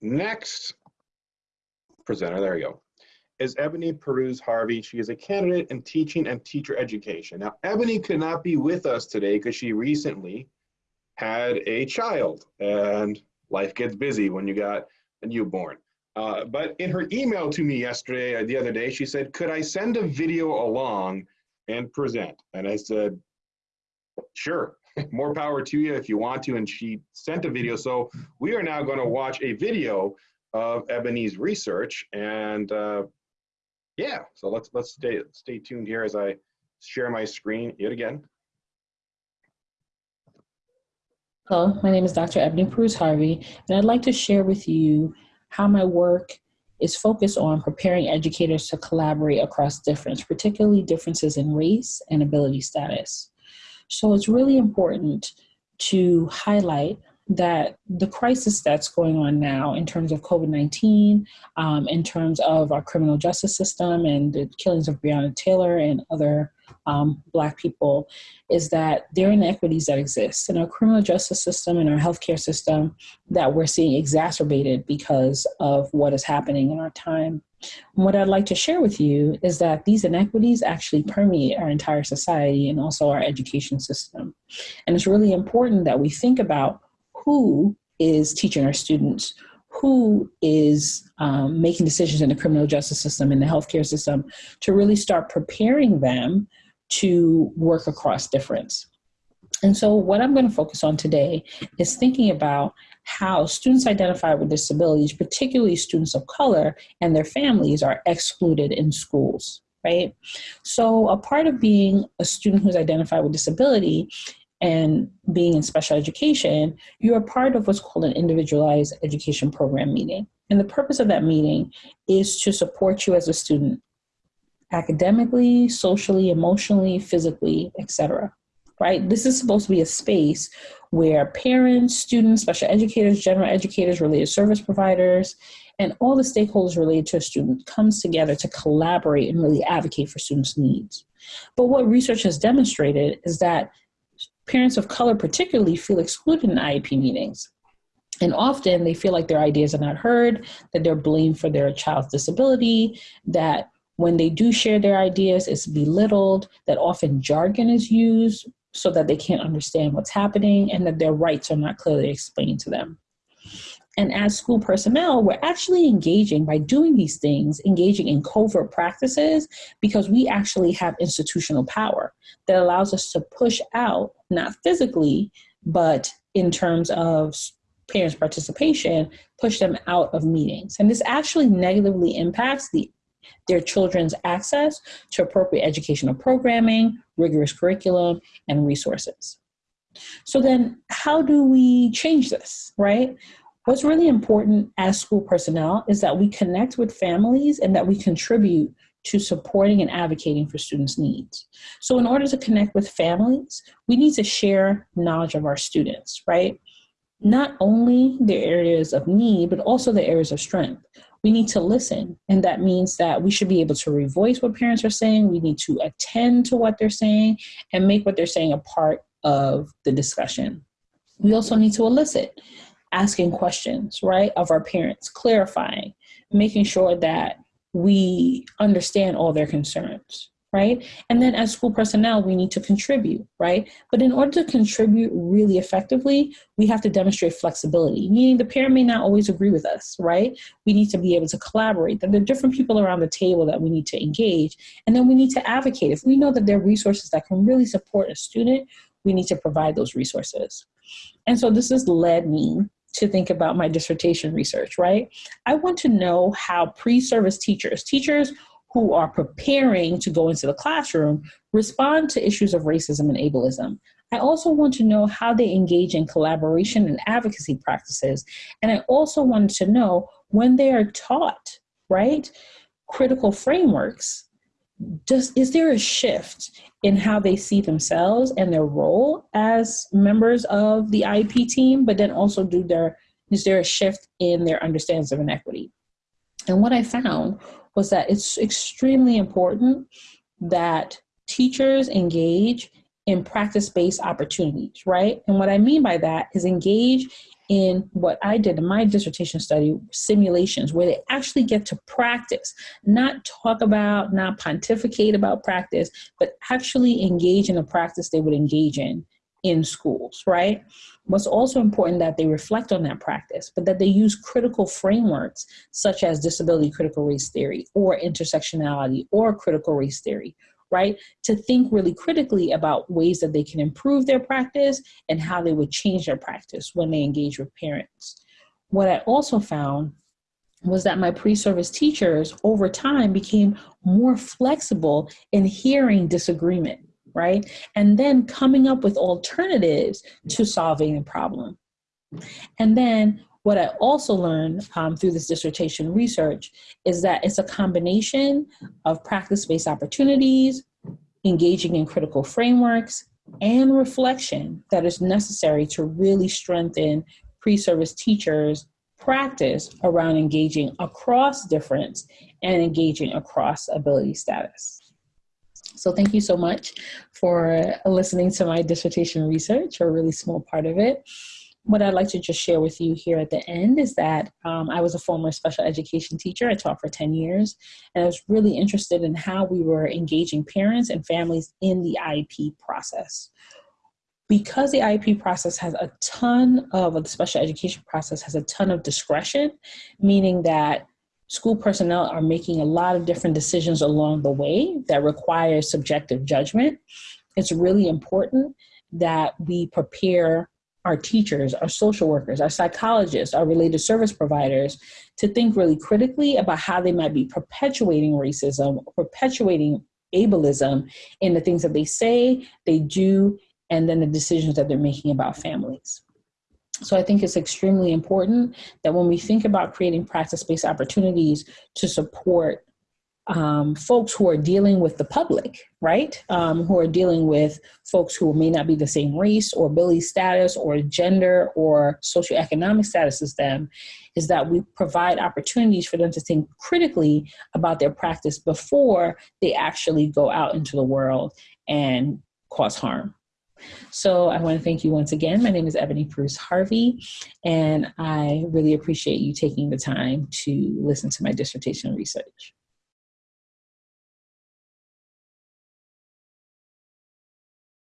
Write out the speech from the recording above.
next presenter, there you go, is Ebony Perouse Harvey. She is a candidate in teaching and teacher education. Now, Ebony could not be with us today because she recently had a child and life gets busy when you got a newborn. Uh, but in her email to me yesterday, uh, the other day, she said, could I send a video along and present? And I said, sure, more power to you if you want to. And she sent a video. So we are now going to watch a video of Ebony's research. And uh, yeah, so let's let's stay stay tuned here as I share my screen yet again. Hello, my name is Dr. Ebony Perouse Harvey, and I'd like to share with you how my work is focused on preparing educators to collaborate across difference, particularly differences in race and ability status. So it's really important to highlight that the crisis that's going on now in terms of COVID-19, um, in terms of our criminal justice system and the killings of Breonna Taylor and other um, Black people, is that there are inequities that exist in our criminal justice system and our healthcare system that we're seeing exacerbated because of what is happening in our time. And what I'd like to share with you is that these inequities actually permeate our entire society and also our education system. And it's really important that we think about who is teaching our students, who is um, making decisions in the criminal justice system in the healthcare system to really start preparing them to work across difference. And so what I'm going to focus on today is thinking about how students identified with disabilities, particularly students of color and their families are excluded in schools, right? So a part of being a student who's identified with disability and being in special education, you're part of what's called an individualized education program meeting. And the purpose of that meeting is to support you as a student academically, socially, emotionally, physically, etc. Right? This is supposed to be a space where parents, students, special educators, general educators, related service providers, and all the stakeholders related to a student comes together to collaborate and really advocate for students' needs. But what research has demonstrated is that parents of color particularly feel excluded in IEP meetings. And often they feel like their ideas are not heard, that they're blamed for their child's disability, that when they do share their ideas, it's belittled, that often jargon is used so that they can't understand what's happening and that their rights are not clearly explained to them. And as school personnel, we're actually engaging by doing these things, engaging in covert practices because we actually have institutional power that allows us to push out, not physically, but in terms of parents' participation, push them out of meetings. And this actually negatively impacts the their children's access to appropriate educational programming, rigorous curriculum, and resources. So then how do we change this, right? What's really important as school personnel is that we connect with families and that we contribute to supporting and advocating for students' needs. So in order to connect with families, we need to share knowledge of our students, right? Not only their areas of need, but also the areas of strength. We need to listen, and that means that we should be able to revoice what parents are saying, we need to attend to what they're saying, and make what they're saying a part of the discussion. We also need to elicit asking questions, right, of our parents, clarifying, making sure that we understand all their concerns, right? And then as school personnel, we need to contribute, right? But in order to contribute really effectively, we have to demonstrate flexibility, meaning the parent may not always agree with us, right? We need to be able to collaborate, that there are different people around the table that we need to engage, and then we need to advocate. If we know that there are resources that can really support a student, we need to provide those resources. And so this has led me to think about my dissertation research, right? I want to know how pre-service teachers, teachers who are preparing to go into the classroom, respond to issues of racism and ableism. I also want to know how they engage in collaboration and advocacy practices. And I also wanted to know when they are taught, right, critical frameworks, does, is there a shift in how they see themselves and their role as members of the IEP team, but then also do their, is there a shift in their understandings of inequity? And what I found was that it's extremely important that teachers engage in practice based opportunities, right? And what I mean by that is engage in what I did in my dissertation study simulations where they actually get to practice, not talk about, not pontificate about practice, but actually engage in a practice they would engage in in schools, right? What's also important that they reflect on that practice, but that they use critical frameworks such as disability critical race theory or intersectionality or critical race theory, right? To think really critically about ways that they can improve their practice and how they would change their practice when they engage with parents. What I also found was that my pre-service teachers over time became more flexible in hearing disagreement right? And then coming up with alternatives to solving a problem. And then what I also learned um, through this dissertation research is that it's a combination of practice-based opportunities, engaging in critical frameworks, and reflection that is necessary to really strengthen pre-service teachers' practice around engaging across difference and engaging across ability status. So thank you so much for listening to my dissertation research, or a really small part of it. What I'd like to just share with you here at the end is that um, I was a former special education teacher. I taught for 10 years, and I was really interested in how we were engaging parents and families in the IEP process because the IEP process has a ton of, the special education process has a ton of discretion, meaning that school personnel are making a lot of different decisions along the way that require subjective judgment. It's really important that we prepare our teachers, our social workers, our psychologists, our related service providers to think really critically about how they might be perpetuating racism, perpetuating ableism in the things that they say, they do, and then the decisions that they're making about families. So I think it's extremely important that when we think about creating practice-based opportunities to support um, folks who are dealing with the public, right? Um, who are dealing with folks who may not be the same race or ability status or gender or socioeconomic status as them, is that we provide opportunities for them to think critically about their practice before they actually go out into the world and cause harm. So I want to thank you once again. My name is Ebony Perouse Harvey, and I really appreciate you taking the time to listen to my dissertation research.